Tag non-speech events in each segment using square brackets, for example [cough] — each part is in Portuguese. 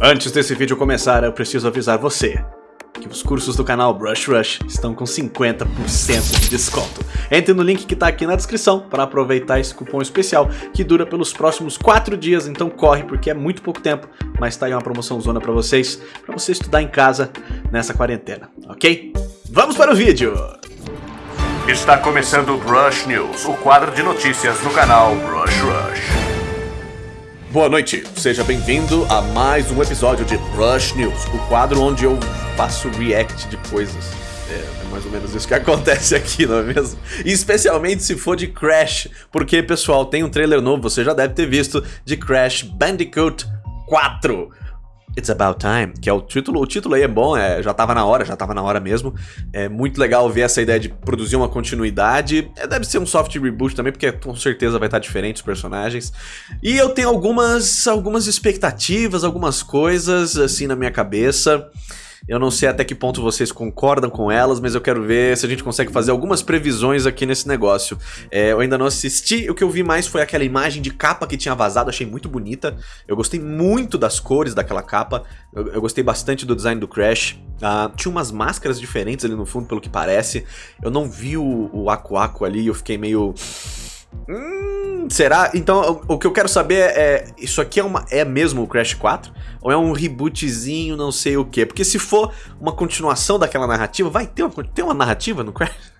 Antes desse vídeo começar, eu preciso avisar você que os cursos do canal Brush Rush estão com 50% de desconto. Entre no link que está aqui na descrição para aproveitar esse cupom especial que dura pelos próximos 4 dias, então corre porque é muito pouco tempo, mas tá aí uma promoção zona para vocês, para você estudar em casa nessa quarentena, ok? Vamos para o vídeo! Está começando o Brush News, o quadro de notícias do canal Brush Rush. Boa noite, seja bem-vindo a mais um episódio de Rush News, o quadro onde eu faço react de coisas. É, é, mais ou menos isso que [laughs] acontece aqui, não é mesmo? Especialmente se for de Crash, porque, pessoal, tem um trailer novo, você já deve ter visto, de Crash Bandicoot 4. It's About Time, que é o título. O título aí é bom, é, já tava na hora, já tava na hora mesmo. É muito legal ver essa ideia de produzir uma continuidade. É, deve ser um soft reboot também, porque com certeza vai estar diferente os personagens. E eu tenho algumas, algumas expectativas, algumas coisas assim na minha cabeça. Eu não sei até que ponto vocês concordam com elas, mas eu quero ver se a gente consegue fazer algumas previsões aqui nesse negócio. É, eu ainda não assisti, o que eu vi mais foi aquela imagem de capa que tinha vazado, achei muito bonita. Eu gostei muito das cores daquela capa, eu, eu gostei bastante do design do Crash. Uh, tinha umas máscaras diferentes ali no fundo, pelo que parece. Eu não vi o, o Aku Aku ali, eu fiquei meio... Hum, será? Então, o, que eu quero saber é, isso aqui é, uma, é mesmo o Crash 4? Ou é um rebootzinho, não sei o quê? Porque se for uma continuação daquela narrativa, vai ter uma, ter uma narrativa no Crash? [laughs]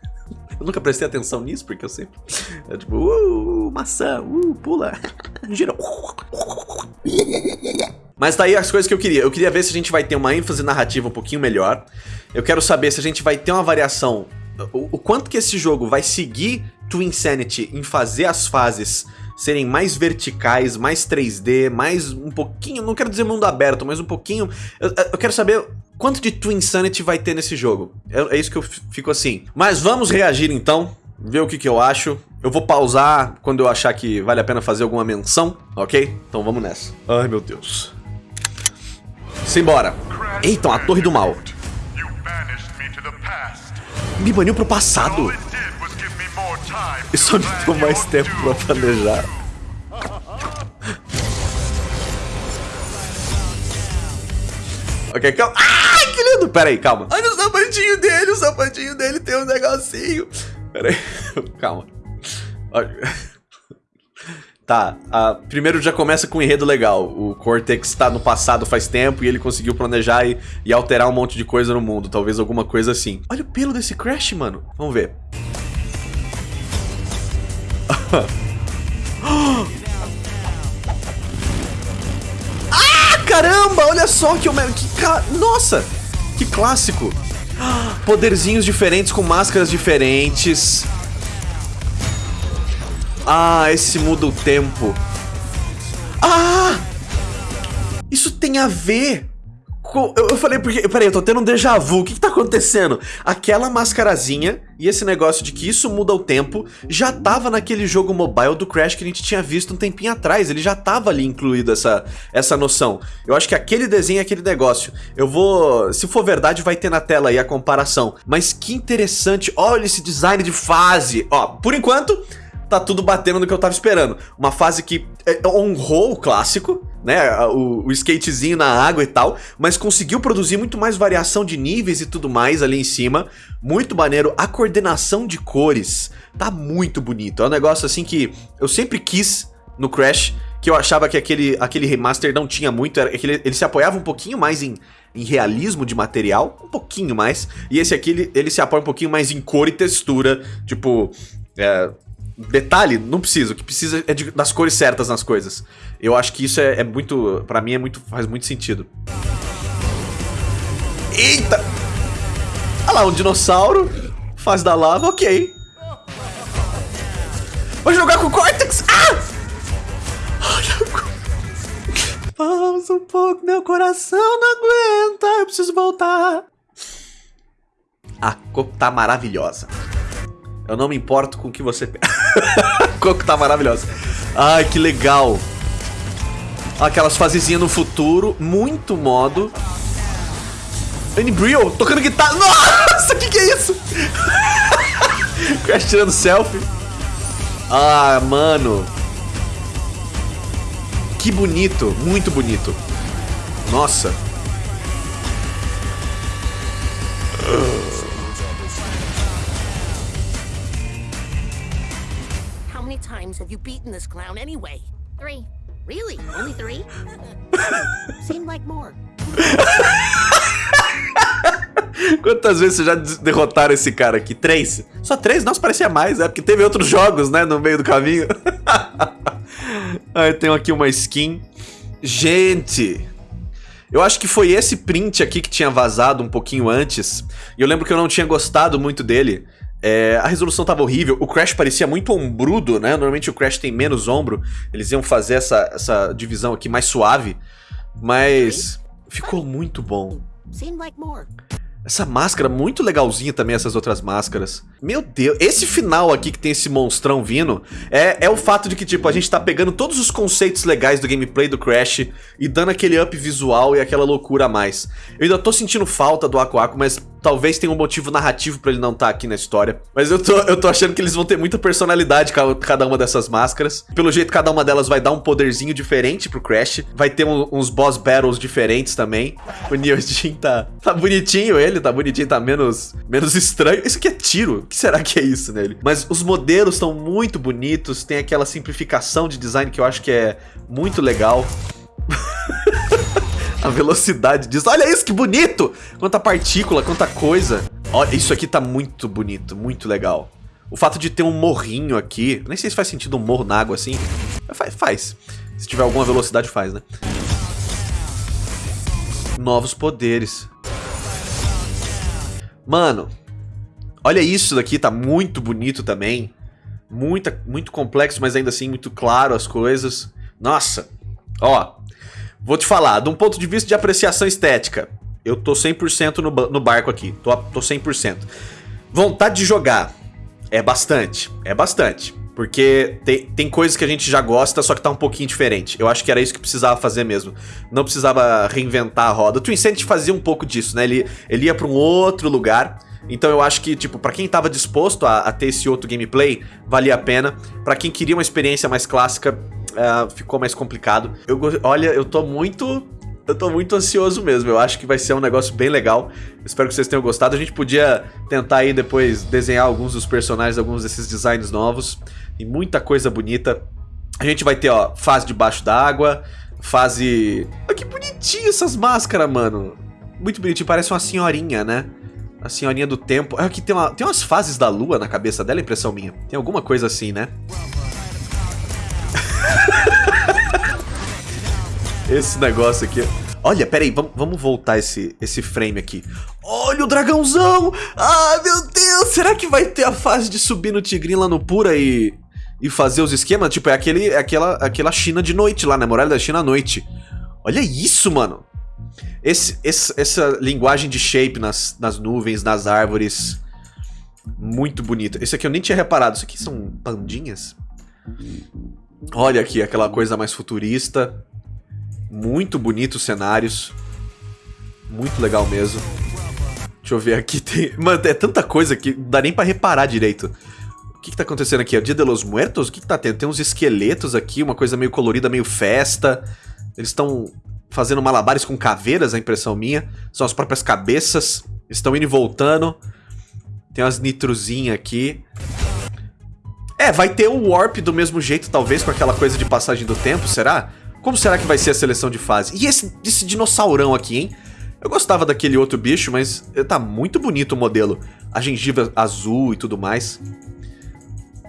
Eu nunca prestei atenção nisso, porque eu sempre... É tipo, uh, maçã, uh, pula, [laughs] gira. Mas tá aí as coisas que eu queria. Eu queria ver se a gente vai ter uma ênfase narrativa um pouquinho melhor. Eu quero saber se a gente vai ter uma variação... O, o quanto que esse jogo vai seguir Twinsanity em fazer as fases serem mais verticais, mais 3D, mais um pouquinho, não quero dizer mundo aberto, mas um pouquinho... Eu, eu quero saber quanto de Twinsanity vai ter nesse jogo. É, é, isso que eu fico assim. Mas vamos reagir então, ver o que, que eu acho. Eu vou pausar quando eu achar que vale a pena fazer alguma menção, ok? Então vamos nessa. Ai, meu Deus. Simbora. Eita, a Torre do Mal. Me baniu pro passado. Isso me deu mais tempo pra planejar. Ok, calma. Ai, que lindo! Pera aí, calma. Olha o sapatinho dele, o sapatinho dele tem um negocinho. Pera aí, [laughs] calma. Tá, uh, primeiro já começa com um enredo legal. O Cortex tá no passado faz tempo e ele conseguiu planejar e, e alterar um monte de coisa no mundo. Talvez alguma coisa assim. Olha o pelo desse Crash, mano. Vamos ver. [gasps] ah, caramba! Olha só que... que ca... Nossa! Que clássico! [gasps] Poderzinhos diferentes com máscaras diferentes. Ah, esse muda o tempo. Ah! Isso tem a ver eu, falei, porque. Peraí, eu tô tendo um déjà vu. O que, que tá acontecendo? Aquela mascarazinha e esse negócio de que isso muda o tempo já tava naquele jogo mobile do Crash que a gente tinha visto um tempinho atrás. Ele já tava ali incluído essa, essa noção. Eu acho que aquele desenho é aquele negócio. Eu vou. Se for verdade, vai ter na tela aí a comparação. Mas que interessante. Olha esse design de fase. Ó, por enquanto tá tudo batendo no que eu tava esperando. Uma fase que é, honrou o clássico, né, o, o, skatezinho na água e tal, mas conseguiu produzir muito mais variação de níveis e tudo mais ali em cima. Muito maneiro. A coordenação de cores tá muito bonito. É um negócio assim que eu sempre quis no Crash, que eu achava que aquele, aquele remaster não tinha muito, era ele, ele se apoiava um pouquinho mais em, em realismo de material, um pouquinho mais, e esse aqui ele, ele se apoia um pouquinho mais em cor e textura, tipo, é, Detalhe, não precisa. O que precisa é de, das cores certas nas coisas. Eu acho que isso é, é muito... Pra mim é muito, faz muito sentido. Eita! Olha lá, um dinossauro. Faz da lava, ok. Vou jogar com o Cortex! Ah! Olha... Pausa um pouco, meu coração não aguenta. Eu preciso voltar. A cor tá maravilhosa. Eu não me importo com o que você... [laughs] [laughs] Coco tá maravilhosa. Ai, que legal. Aquelas fasezinhas no futuro. Muito modo. Annie tocando guitarra. Nossa, o que, que é isso? [laughs] Crash tirando selfie. Ah, mano. Que bonito. Muito bonito. Nossa. Times have you beaten this clown anyway? Three. Really? Only three? [laughs] Seemed like more. [laughs] Quantas vezes vocês já derrotaram esse cara aqui? Três? Só três? Nossa, parecia mais, é porque teve outros jogos, né, no meio do caminho. [laughs] Aí tem aqui uma skin. Gente, eu acho que foi esse print aqui que tinha vazado um pouquinho antes. E eu lembro que eu não tinha gostado muito dele. É, a resolução tava horrível, o Crash parecia muito ombrudo, né? Normalmente o Crash tem menos ombro. Eles iam fazer essa, essa divisão aqui mais suave. Mas ficou muito bom. Essa máscara, muito legalzinha também, essas outras máscaras. Meu Deus, esse final aqui que tem esse monstrão vindo, é, é o fato de que, tipo, a gente tá pegando todos os conceitos legais do gameplay do Crash e dando aquele up visual e aquela loucura a mais. Eu ainda tô sentindo falta do Aku, mas talvez tenha um motivo narrativo pra ele não estar tá aqui na história. Mas eu tô, eu tô achando que eles vão ter muita personalidade ca- cada uma dessas máscaras. Pelo jeito, cada uma delas vai dar um poderzinho diferente pro Crash. Vai ter um- uns boss battles diferentes também. O Neo Jin tá, tá bonitinho ele, tá bonitinho, tá menos, menos estranho. Isso aqui é tiro. O que será que é isso nele? Mas os modelos estão muito bonitos, tem aquela simplificação de design que eu acho que é muito legal. [laughs] A velocidade disso. Olha isso, que bonito! Quanta partícula, quanta coisa. Olha, isso aqui tá muito bonito, muito legal. O fato de ter um morrinho aqui. Nem sei se faz sentido um morro na água assim. Faz, faz. Se tiver alguma velocidade, faz, né? Novos poderes. Mano, olha isso daqui, tá muito bonito também. Muita, muito complexo, mas ainda assim muito claro as coisas. Nossa, ó, Vou te falar, de um ponto de vista de apreciação estética, eu tô 100% no, no barco aqui. Tô, tô 100%. Vontade de jogar é bastante, é bastante. Porque tem, tem coisas que a gente já gosta, só que tá um pouquinho diferente. Eu acho que era isso que precisava fazer mesmo. Não precisava reinventar a roda. O Twin Sanity fazia um pouco disso, né? Ele, ele ia pra um outro lugar. Então eu acho que, tipo, pra quem tava disposto a, a ter esse outro gameplay, valia a pena. Pra quem queria uma experiência mais clássica, ah, ficou mais complicado. Eu, olha, eu tô muito. Eu tô muito ansioso mesmo. Eu acho que vai ser um negócio bem legal. Espero que vocês tenham gostado. A gente podia tentar aí depois desenhar alguns dos personagens, alguns desses designs novos. Tem muita coisa bonita. A gente vai ter, ó, fase debaixo d'água, fase. Olha que bonitinho essas máscaras, mano. Muito bonitinho, parece uma senhorinha, né? A senhorinha do tempo. Aqui tem, uma, tem umas fases da lua na cabeça dela, é impressão minha. Tem alguma coisa assim, né? Esse negócio aqui. Olha, peraí, vamos, vamos voltar esse, esse frame aqui. Olha o dragãozão! Ah, meu Deus! Será que vai ter a fase de subir no tigrinho lá no Pura e, e fazer os esquemas? Tipo, é, aquele, é aquela, aquela China de noite lá, né? Muralha da China à noite. Olha isso, mano! Esse, esse- essa linguagem de shape nas, nas nuvens, nas árvores. Muito bonito. Esse aqui eu nem tinha reparado. Isso aqui são pandinhas? Olha aqui, aquela coisa mais futurista. Muito bonito os cenários. Muito legal mesmo. Deixa eu ver aqui. [laughs] Tem... Mano, é tanta coisa que não dá nem pra reparar direito. O que, que tá acontecendo aqui? É o Dia de los Muertos? O que, que tá tendo? Tem uns esqueletos aqui, uma coisa meio colorida, meio festa. Eles estão fazendo malabares com caveiras, a impressão minha. São as próprias cabeças. Estão indo e voltando. Tem umas nitrozinhas aqui. É, vai ter o Warp do mesmo jeito, talvez, com aquela coisa de passagem do tempo, será? Como será que vai ser a seleção de fase? E esse, esse dinossaurão aqui, hein? Eu gostava daquele outro bicho, mas eh, tá muito bonito o modelo. A gengiva azul e tudo mais.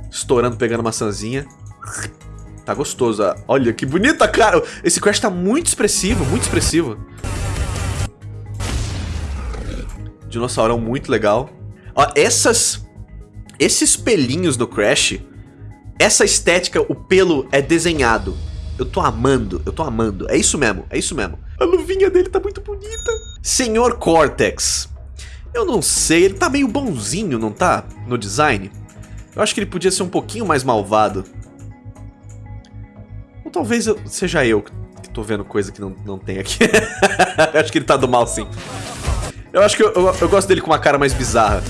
Estourando, pegando maçãzinha. Tá gostoso. Olha que bonita, cara. Esse Crash tá muito expressivo, muito expressivo. Dinossaurão muito legal. Ó, essas... Esses pelinhos do Crash... Essa estética, o pelo é desenhado. Eu tô amando, eu tô amando. É isso mesmo, é isso mesmo. A luvinha dele tá muito bonita. Senhor Cortex. Eu não sei, ele tá meio bonzinho, não tá? No design. Eu acho que ele podia ser um pouquinho mais malvado. Ou talvez eu- seja eu que tô vendo coisa que não, não tem aqui. [laughs] eu acho que ele tá do mal, sim. Eu acho que eu, eu, eu gosto dele com uma cara mais bizarra.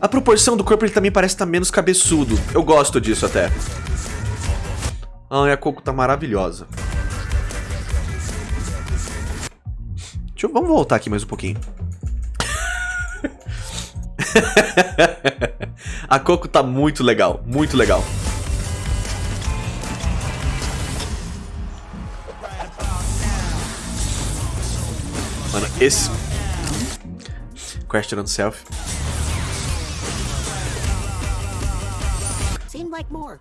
A proporção do corpo ele também parece estar menos cabeçudo. Eu gosto disso até. Ah, a Coco tá maravilhosa. Eu, vamos voltar aqui mais um pouquinho. [laughs] a Coco tá muito legal, muito legal. Mano, esse... Question on self. Seemed like more.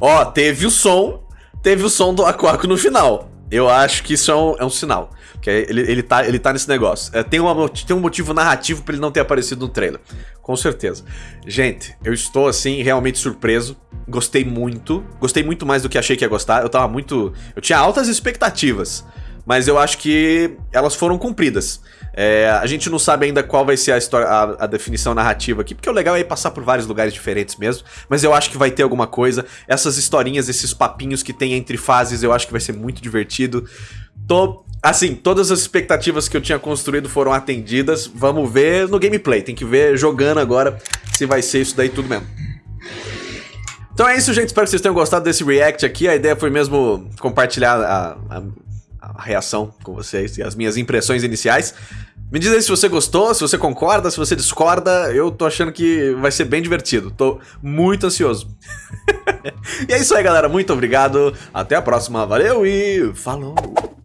Ó, teve o som, teve o som do Aquaco no final. Eu acho que isso é um, é um sinal. Que ele, ele, tá, ele tá nesse negócio. É, tem, uma, tem um motivo narrativo pra ele não ter aparecido no trailer. Com certeza. Gente, eu estou, assim, realmente surpreso. Gostei muito. Gostei muito mais do que achei que ia gostar. Eu tava muito... Eu tinha altas expectativas. Mas eu acho que elas foram cumpridas. É, a gente não sabe ainda qual vai ser a, história, a, a, definição narrativa aqui, porque o legal é passar por vários lugares diferentes mesmo, mas eu acho que vai ter alguma coisa. Essas historinhas, esses papinhos que tem entre fases, eu acho que vai ser muito divertido. Tô, assim, todas as expectativas que eu tinha construído foram atendidas. Vamos ver no gameplay, tem que ver jogando agora se vai ser isso daí tudo mesmo. Então é isso, gente. Espero que vocês tenham gostado desse react aqui. A ideia foi mesmo compartilhar a, a reação com vocês e as minhas impressões iniciais. Me diz aí se você gostou, se você concorda, se você discorda. Eu tô achando que vai ser bem divertido. Tô muito ansioso. [laughs] e é isso aí, galera. Muito obrigado. Até a próxima. Valeu e falou!